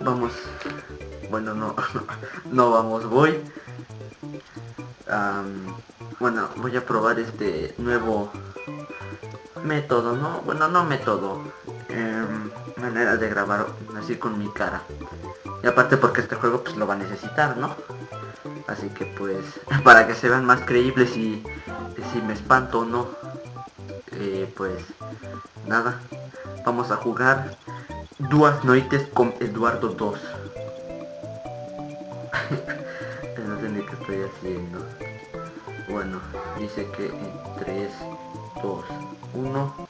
vamos. Bueno, no, no vamos, voy. bueno, voy a probar este nuevo método, ¿no? Bueno, no método. Em, manera de grabar así con mi cara. Y aparte porque este juego pues lo va a necesitar, ¿no? Así que pues, para que se vean más creíbles y si me espanto o no. Eh, pues, nada. Vamos a jugar Duas Noites con Eduardo 2. no sé ni qué estoy haciendo. Bueno, dice que en 3, 2, 1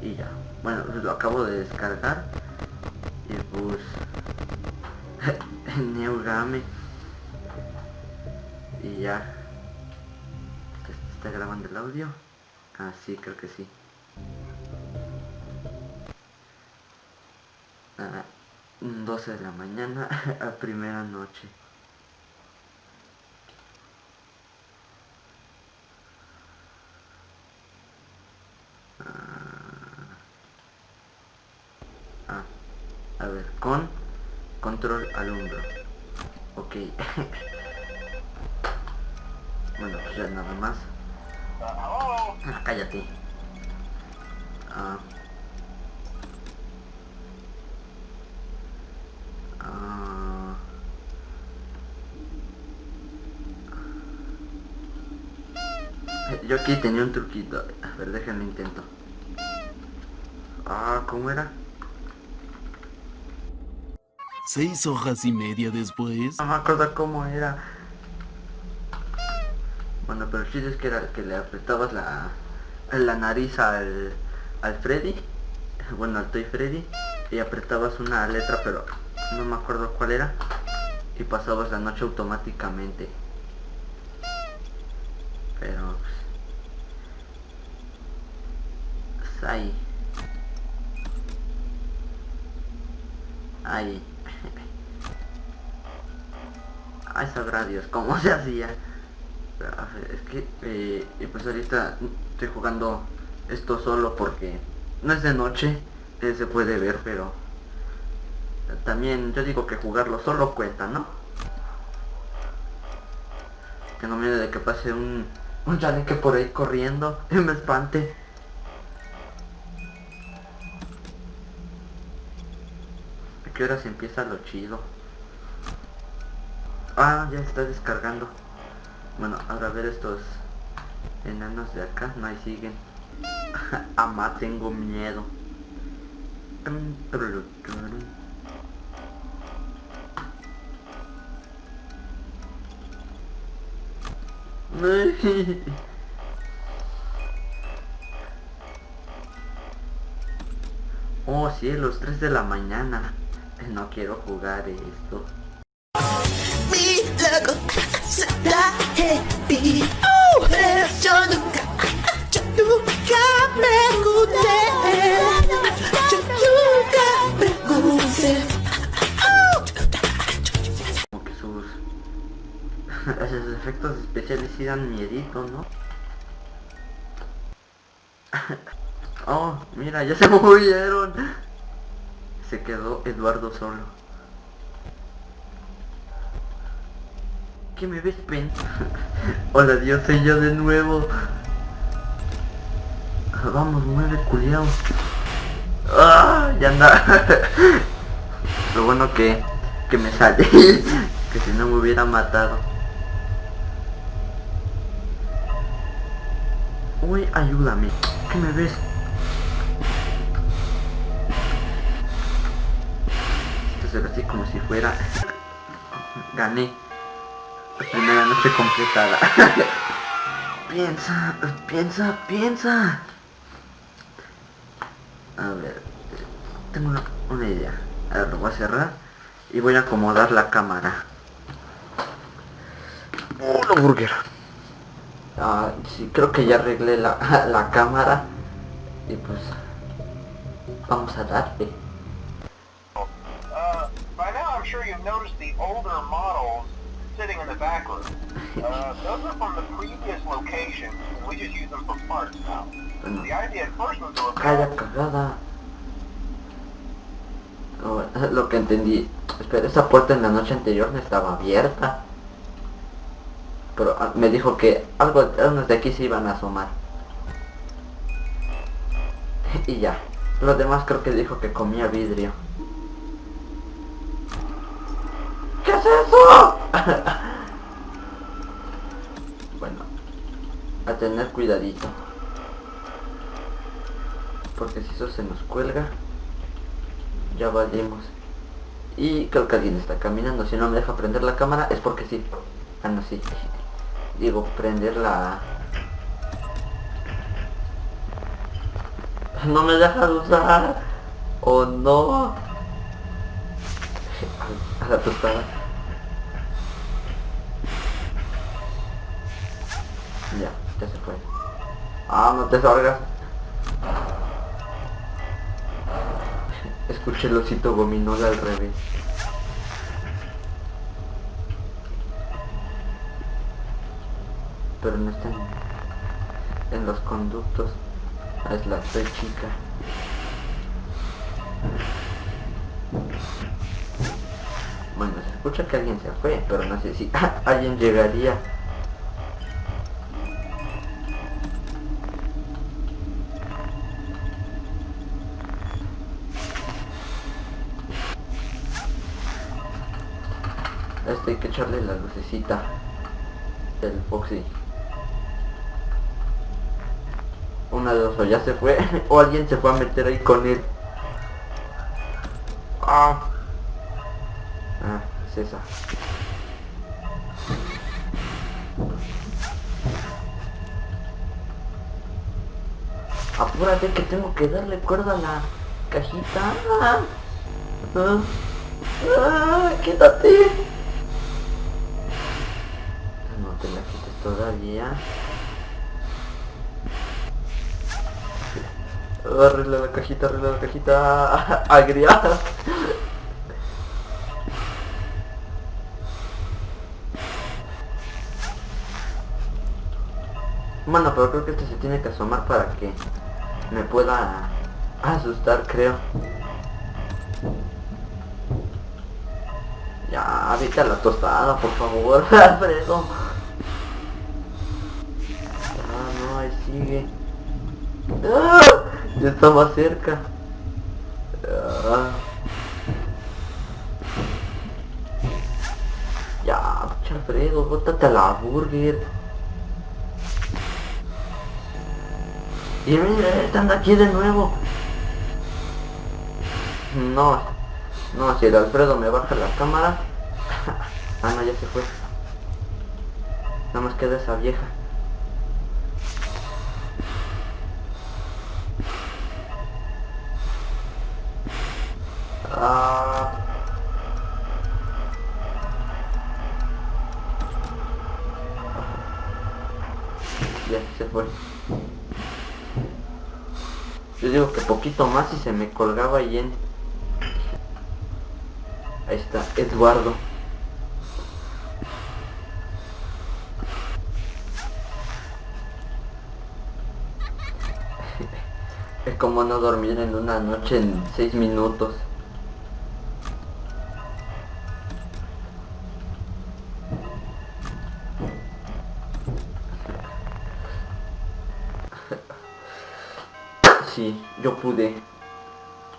y ya. Bueno, lo acabo de descargar. Y pues... Neogame. Y ya. ¿Está grabando el audio? Ah, sí, creo que sí. 12 de la mañana a primera noche. Ah, a ver, con control al hombro. Ok. bueno, pues ya nada más. Ah, cállate. Ah. Ah. Yo aquí tenía un truquito. A ver, déjenme intento. Ah, ¿cómo era? Seis hojas y media después. No me acuerdo cómo era. Bueno, pero el chiste es que era que le apretabas la, la nariz al, al Freddy. Bueno, al Toy Freddy. Y apretabas una letra, pero no me acuerdo cuál era. Y pasabas la noche automáticamente. Pero... Pues, ahí. Ay, sabrá Dios cómo se hacía es que eh, pues ahorita estoy jugando esto solo porque no es de noche, se puede ver, pero también yo digo que jugarlo solo cuenta, ¿no? Tengo miedo de que pase un, un que por ahí corriendo me espante. ¿A qué hora se empieza lo chido? Ah, ya está descargando. Bueno, ahora a ver estos enanos de acá. No, ahí siguen. Ama, tengo miedo. Oh cielos, 3 de la mañana. No quiero jugar esto. Como efectos especiales sí dan miedito, ¿no? oh, mira, ya se movieron. Se quedó Eduardo solo. ¿Qué me ves, pen? Hola, Dios, soy yo de nuevo. Vamos, mueve, culiao. ¡Ah! Ya anda. Lo bueno que, que me sale. que si no me hubiera matado. Uy, ayúdame. ¿Qué me ves? Esto se ve así como si fuera... Gané primera noche completada. piensa, piensa, piensa. A ver, tengo una, idea. A ver, lo voy a cerrar y voy a acomodar la cámara. Una burger. Ah, sí, creo que ya arreglé la, la cámara. Y pues, vamos a darle. Uh, sure you've noticed the older models sitting in the back room. Uh, those are from the previous. We just use them for parts now. The idea at first was to repair... Calla cagada. Oh, lo que entendí. espera, esa puerta en la noche anterior no estaba abierta. Pero ah, me dijo que algo, unos de aquí se iban a asomar. y ya. Los demás creo que dijo que comía vidrio. ¿Qué es eso? bueno, a tener cuidadito. Porque si eso se nos cuelga, ya valimos. Y creo que alguien está caminando. Si no me deja prender la cámara es porque sí. Ah, no, sí. Digo, prender la... No me deja usar. O no. A la tostada. Ya, ya se fue. Ah, no te salgas. Escuché el osito gominola al revés. Pero no está en, los conductos. Es la P chica. Bueno, se escucha que alguien se fue, pero no sé si alguien llegaría. Este hay que echarle la lucecita del Foxy. De o ya se fue, o alguien se fue a meter ahí con él. Ah, ah es esa. Apúrate que tengo que darle cuerda a la cajita. Ah, ah, ah quítate. todavía. Arregla la cajita, arregla la cajita agriada. Bueno, pero creo que este se tiene que asomar para que me pueda asustar, creo. Ya, vete a la tostada, por favor, Alfredo. sigue. ¡Ah! Ya está cerca. ¡Ah! Ya, Alfredo, bótate a la burger. Y mira, están aquí de nuevo. No, no, si el Alfredo me baja la cámara. ah, no, ya se fue. Nada más queda esa vieja. Yo digo que poquito más y se me colgaba ahí en... Ahí está, Eduardo. es como no dormir en una noche en seis minutos.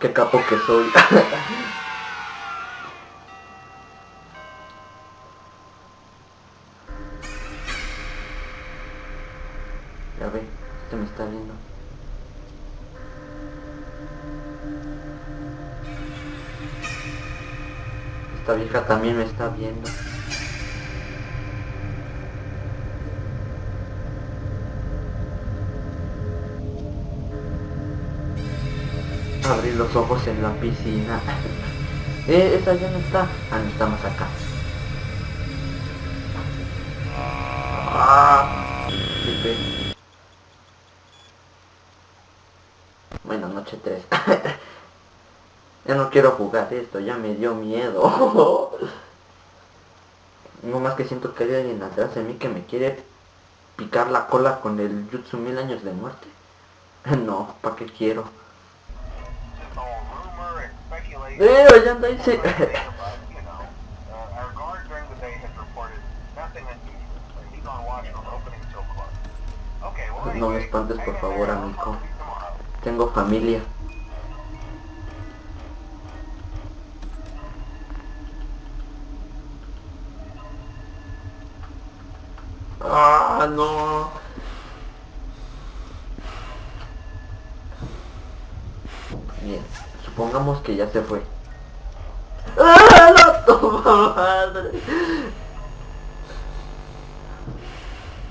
Qué capo que soy. ya ve, este me está viendo. Esta vieja también me está viendo. Los ojos en la piscina. eh, esa ya no está. Ah, no estamos acá. Ah, bueno, noche 3. ya no quiero jugar esto, ya me dio miedo. no más que siento que hay alguien atrás de mí que me quiere picar la cola con el Jutsu mil años de muerte. no, ¿para qué quiero? No me espantes por favor, amigo. Tengo familia. Ya se fue. ¡Ah, la toma madre!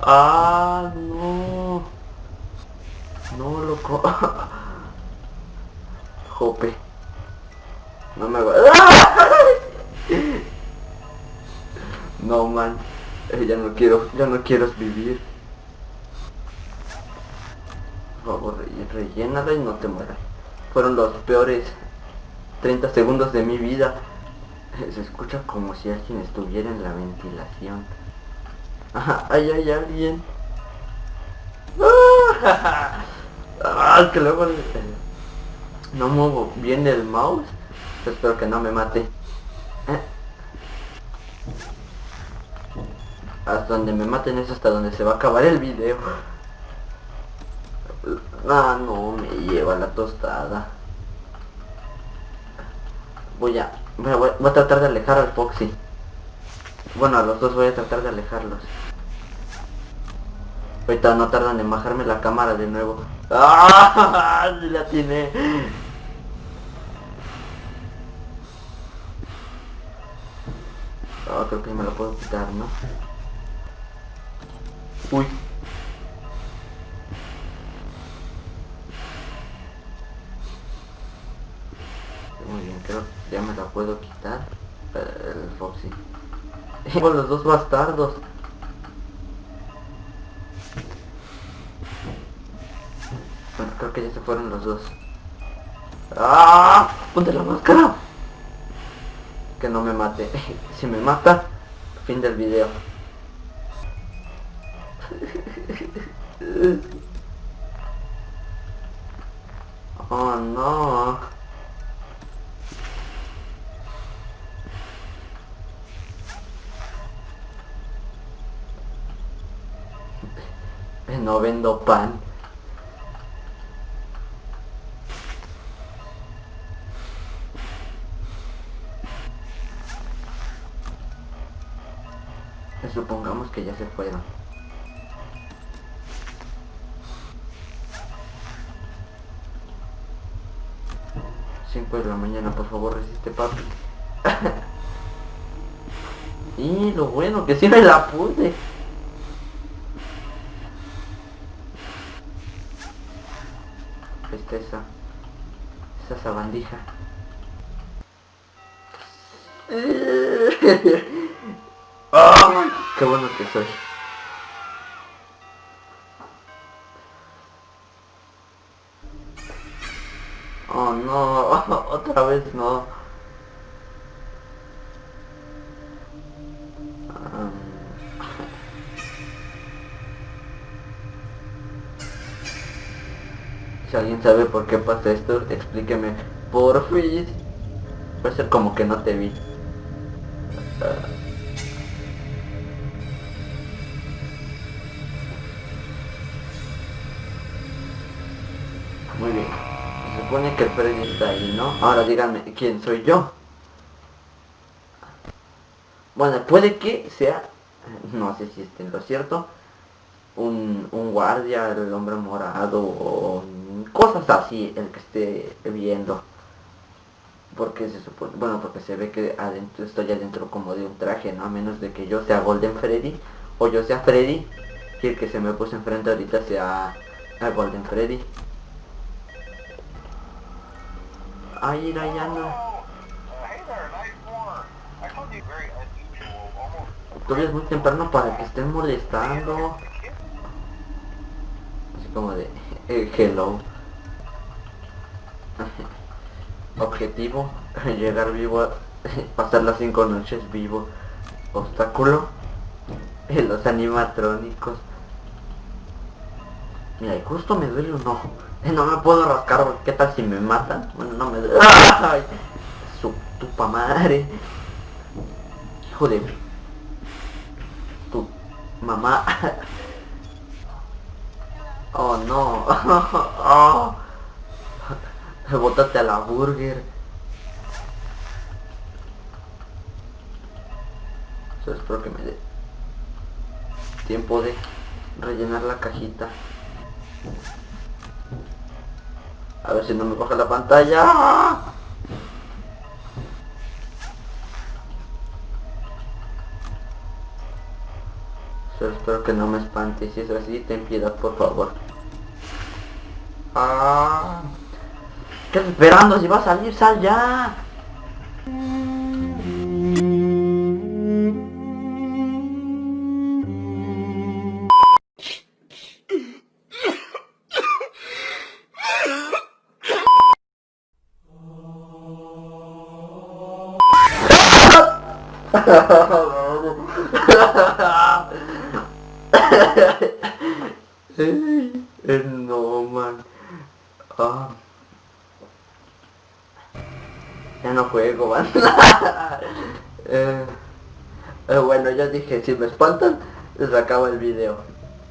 ¡Ah, no! No, loco. Jope. No me va... No, man. Eh, ya no quiero, ya no quiero vivir. Por favor, re- rellénala y no te mueras. Fueron los peores 30 segundos de mi vida. Se escucha como si alguien estuviera en la ventilación. Ajá, ahí hay alguien. Ah, que luego no muevo bien el mouse. Espero que no me mate. Eh. Hasta donde me maten es hasta donde se va a acabar el video. Ah, no, me lleva la tostada. Voy a, voy a, tratar de alejar al Foxy. Bueno, a los dos voy a tratar de alejarlos. Ahorita no tardan en bajarme la cámara de nuevo. ¡Ah! La tiene. Ah, creo que me lo puedo quitar, ¿no? Uy. Muy bien, creo que ya me la puedo quitar. eh, El Foxy. Con los dos bastardos. Bueno, creo que ya se fueron los dos. ¡Ah! ¡Ponte la máscara! Que no me mate. si me mata, fin del video. oh no. No vendo pan. Supongamos que ya se fueron. Cinco de la mañana, por favor, resiste papi. y lo bueno que me la puse. Esa. Esa sabandija. ¡Ah! ¡Qué bueno que soy! Oh no, otra vez no. Sabe por qué pasa esto, explíqueme. Por fin. Puede ser como que no te vi. Ah. Muy bien. Se supone que el Freddy está ahí, ¿no? Ahora díganme, ¿quién soy yo? Bueno, puede que sea, no sé si esté lo cierto, un, un guardia, el hombre morado o cosas así, el que esté viendo. Porque se supone, bueno, porque se ve que adentro, estoy adentro como de un traje, ¿no? A menos de que yo sea Golden Freddy o yo sea Freddy y el que se me puso enfrente ahorita sea a Golden Freddy. Ay, unusual, almost Todavía es muy temprano para que estén molestando. Así como de eh, hello. Objetivo, llegar vivo, pasar las cinco noches vivo. Obstáculo, los animatrónicos. Mira, justo me duele un ojo. No me puedo rascar, ¿qué tal si me matan? Bueno, no me duele. ¡Ay! Su tupa madre. Hijo de tu mamá. Oh no. oh. Bótate a la burger. Solo espero que me dé tiempo de rellenar la cajita. A ver si no me baja la pantalla. Espero que no me espante. Si es así, ten piedad, por favor. Ah. ¿Qué estás esperando? Si va a salir, sal ya. Si me espantan, les acabo el video.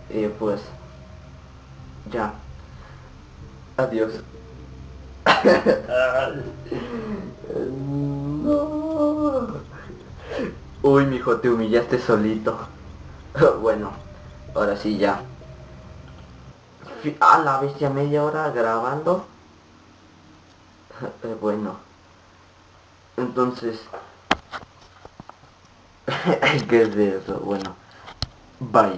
Y pues... Ya. Adiós. no. Uy, mijo, te humillaste solito. bueno, ahora sí ya. A la bestia media hora grabando. Bueno. Entonces. ¿Qué es de eso? Bueno. Bye.